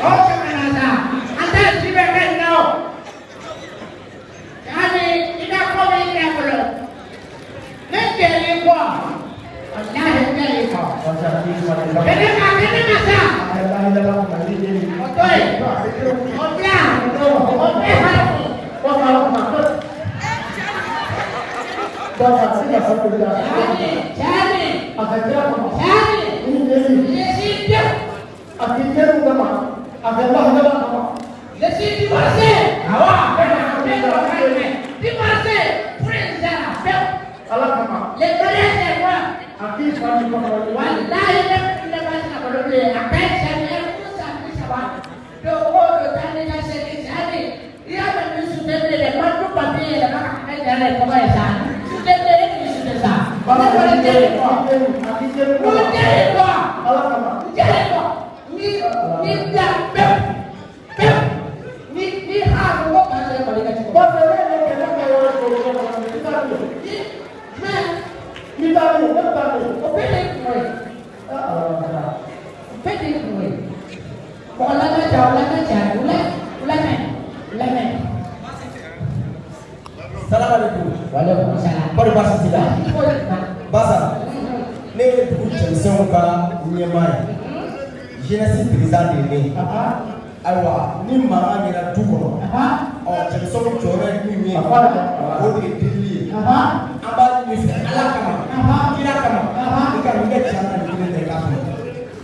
Okay. Masih. Awak. Di masih. Prince Arab. Ne ya eh. Ye dugu cɛmisɛnw ka ɲɛmaa ye. Jeunesse. Ayiwa ni mankan kɛra du kɔnɔ. Ɔ cɛmisɛnw jɔyɔrɔ ye min ye. O de ye delili ye. An b'a ɲini fɛ ala kama. Kira kama. I ka nin kɛ tiɲɛ na nin kelen tɛ k'a kɔnɔ.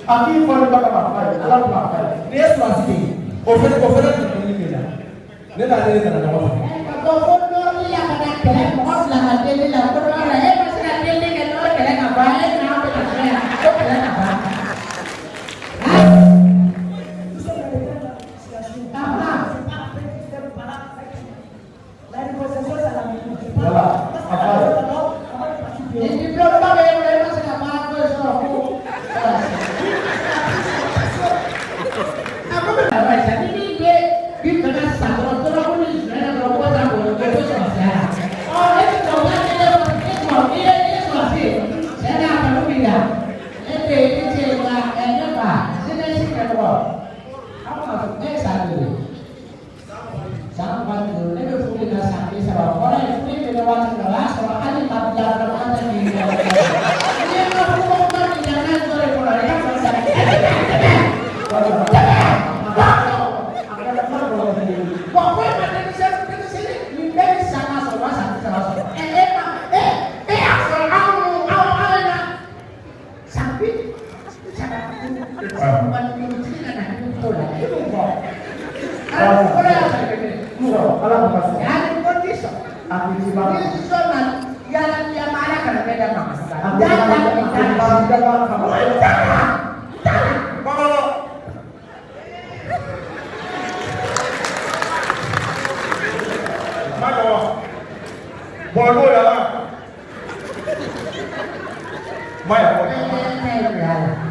Aki fɔli ba kama fa ye. Ala kuma fa ye. N'i ye surasi kɛ o fɛnɛ o fɛnɛ tun bɛ ɲini la. Ne n'ale de nana ɲɔgɔn fɛ. Ka fɔ ko dɔɔni la ka na kɛlɛ mɔgɔ fila ka deli la ko dɔɔ la e ma se ka deli kɛ n'o kɛlɛ ka ban e n'a bɛ ka fɛ yan ko kɛlɛ ka ban. Ni diploma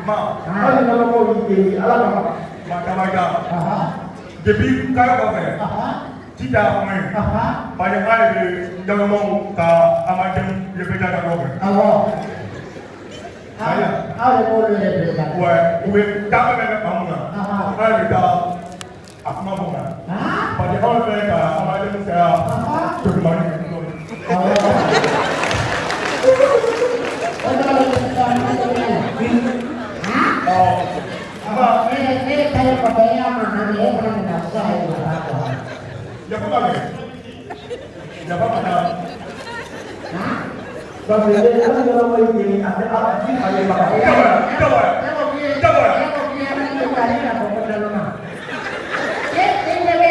hali ɲɛnamaw ye ala ka makalaja depi kala kɔfɛ jija kuma ye baɲɛma ye ɲɛnamaw ka amajɛmu yefeja ka kɔfɛ aw b'o yɛrɛ bɛɛ la wa u bɛ taa bɛ bɛ fan mun na aw yɛrɛ taa a kuma fɔ kan parce que anw fɛ ka amajɛmu kɛra tolumani ye amadé kẹ́ ya tòkìmá ni kẹ́ tòkìmá. Jafa ba kɛ jafa ba ta jafa jafa jafa Eh, tidak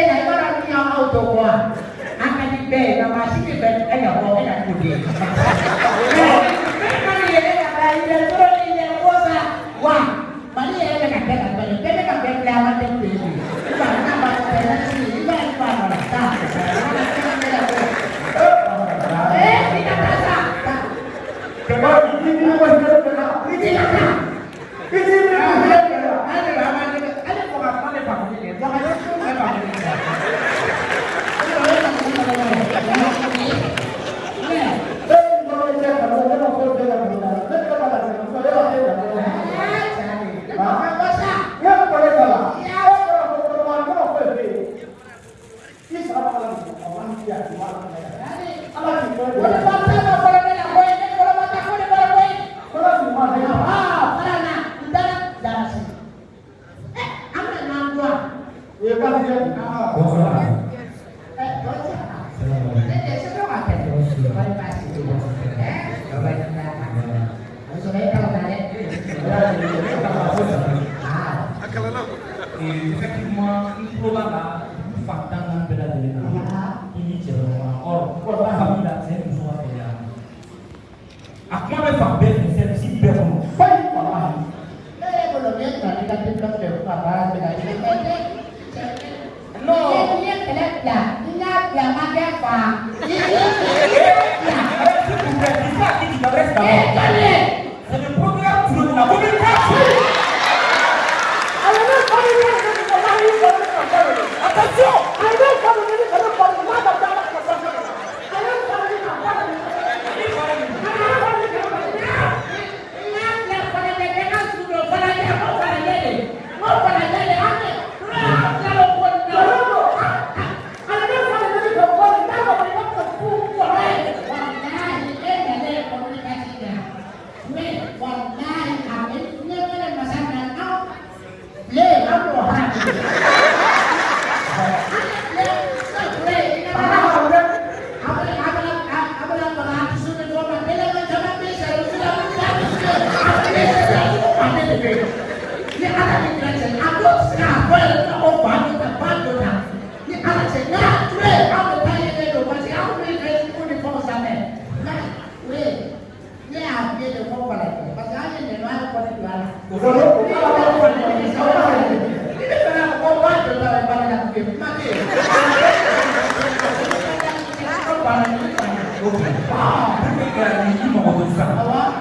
Wow, tapi dari ini mau bahwa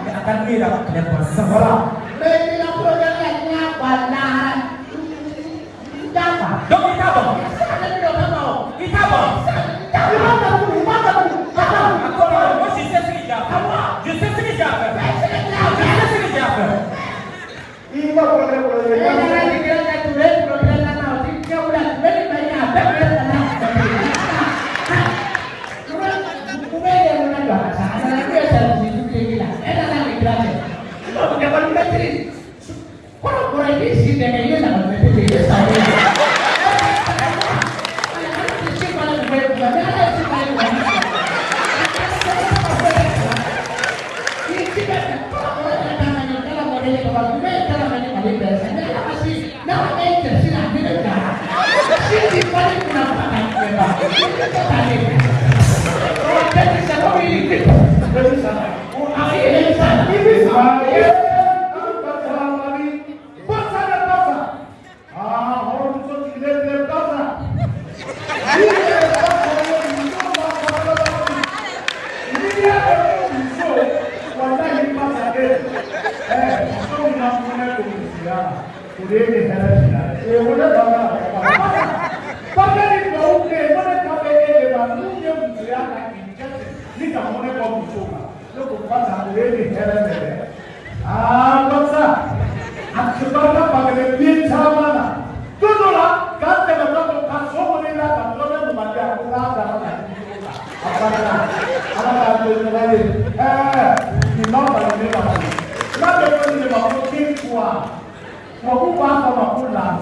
tidak akan dia dapat kelihatan sekolah. 咱们这些不行，就这一来 Yeah.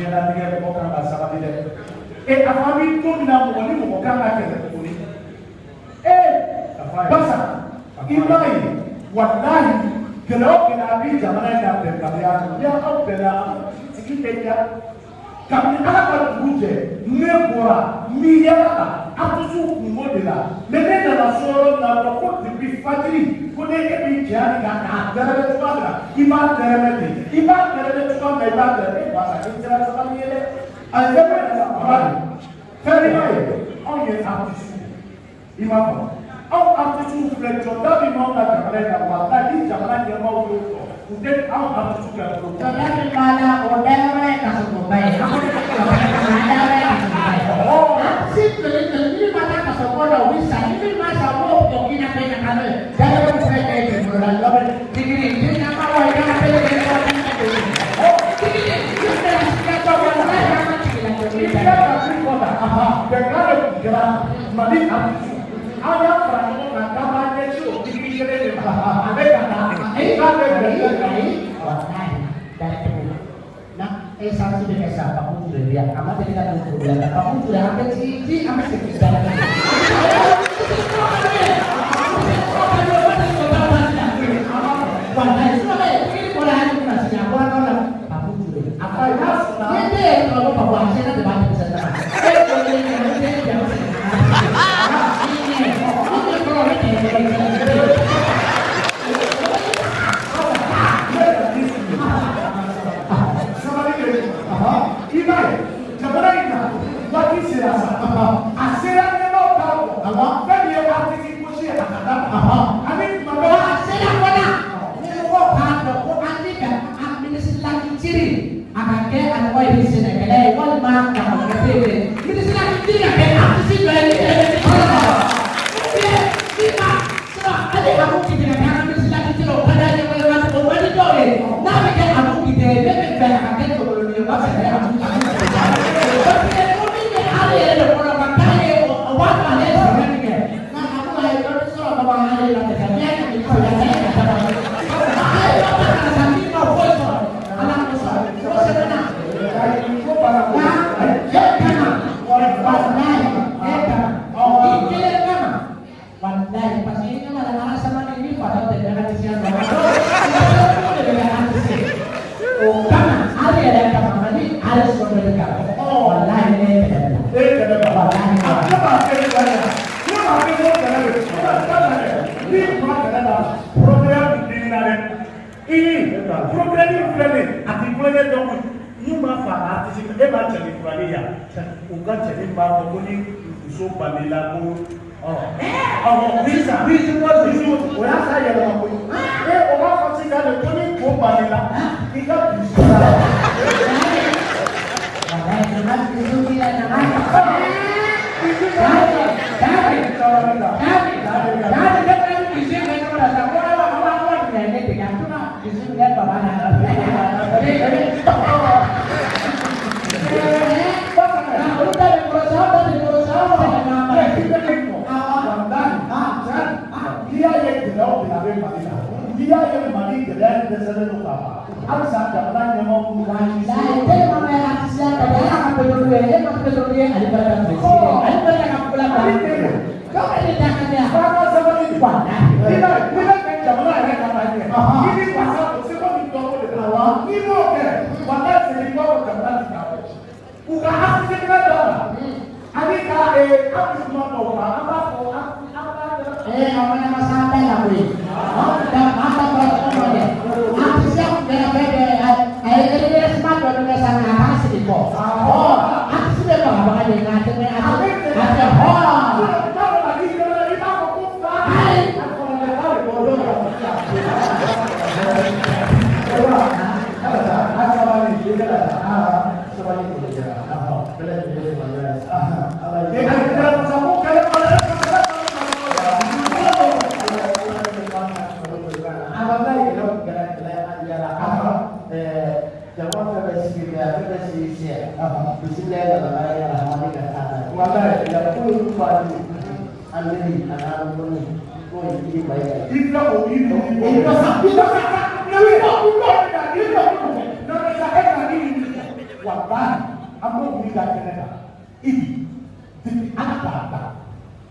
jɛnatigɛ mɔgɔ kan ka sabali dɛ e a fɔ an bɛ don min na mɔgɔ ni mɔgɔ kan ka kɛlɛ tuguni e basa i b'a ye walahi gɛlɛya o gɛlɛya bɛ jamana in na bɛnbaliya ni aw bɛnna tigi tɛ la de la dɛ a ye fɛn bɛɛ yɛrɛ baba de fɛn i b'a ye anw ye atusu i m'a faamu anw atusu filɛ jɔda min b'anw ka jamana in na walayi ni jamana ɲɛmaaw y'o sɔrɔ u tɛ anw atusu kɛ fɔlɔ. Jọba mi máa la ọ̀dẹ́ rẹ̀ kàṣọ̀kọ̀ báyìí. Àwọn ìjọba mi máa dá rẹ̀ kàṣọ̀kọ̀ báyìí. Sí tòlè tòlè ní ma ta kàṣọ̀kọ̀ lọ wí sà ní ma sà wọ́ ọ̀pọ̀ kí n yà pé yàrá rẹ̀. Dájọ́ bá fẹ́ kẹ́ ẹ̀jẹ̀ ìgbòho la lọ́bẹ̀. Digiri ní ní ke an koi muso balila ko ɔhɔ sisan o y'a sa yɛlɛma koyi. E o b'a fɔ sisan de ko ni ko balila i ka dusu la. N'i y'a ye gɛlɛyaw de a bɛ Mali la, n'i y'a ye Mali gɛlɛya dɛsɛlen don ka ban, halisa jamana ɲɛmɔgɔ minnu b'a Fanga sabali de b'a la. N'i bɛ n'i bɛ fɛ jamana yɛrɛ ka taa ɲɛ, i b'i wasa o seko ni dɔnko de la. N'i m'o kɛ, walahi segin b'a fɔ jamana ti taa ɲɛ. U ka hakilina dɔ la, ani ka ee akisuma dɔw kan, an b'a fɔ an an b'a dɔn. Eh, namanya Mas Santai lah, Boy. Eh, jangan sampai sini ya, sampai sini ya. Bismillah dalam ayat Rahman dan Anas. Maka ya pun padu andri anak pun pun ini baik. Ibla o ibu ibu. Ibla sa ibla sa ka. Ibla ibla ibla ibla. Nana sa e ka ni ni. Wallahi, amo mi ga kene ka. Ibi. Dibi ata ata.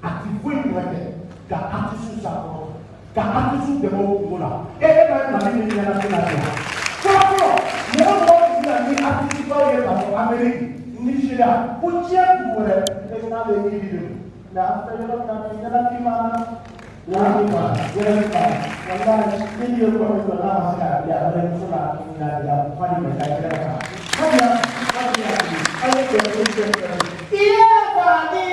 Ati fo ibu ete. Ga ati su sa ko. Ga ati su de mo ko la. E e na na ni ni na na na. Amérique Nigeria diɲɛ dugu wɛrɛ président bɛ yiri de don nka an filɛ yɔrɔ min na bi ɲɛnafin b'an na ɲɛnafin b'an na ɲɛnafin b'an na walahi ni nin ye kɔni jɔ n'a ma se ka di a bɛ muso la ɲininka de la fa de bɛ taa yɛrɛ kan sabula fa de y'a di aw ye jɔ ni jɔ ni jɔ i ye fa di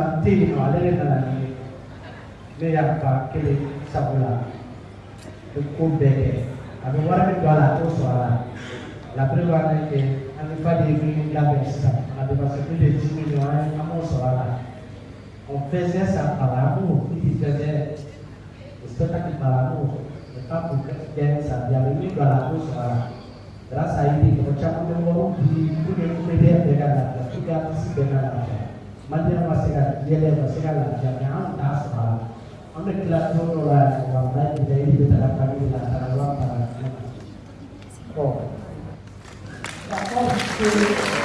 na tɛ yen nɔ ale de nana ni ne y'a ba kelen sabula bɛ ko bɛɛ kɛ a bɛ wari min don a la a t'o sɔrɔ a la la preuve en est que an bɛ fa de min labɛn sisan a bɛ parce que plus de dix millions an an m'o sɔrɔ a la on faisait ça par amour il faisait le spectacle par amour et pas pour gagner sa vie a bɛ min don a la a t'o sɔrɔ a la grâce à Idi mɔgɔ caman bɛ wariw di pour que bɛɛ ka lafiya pour que bɛɛ maliyɛn ma se se ka lafiya bɛ taga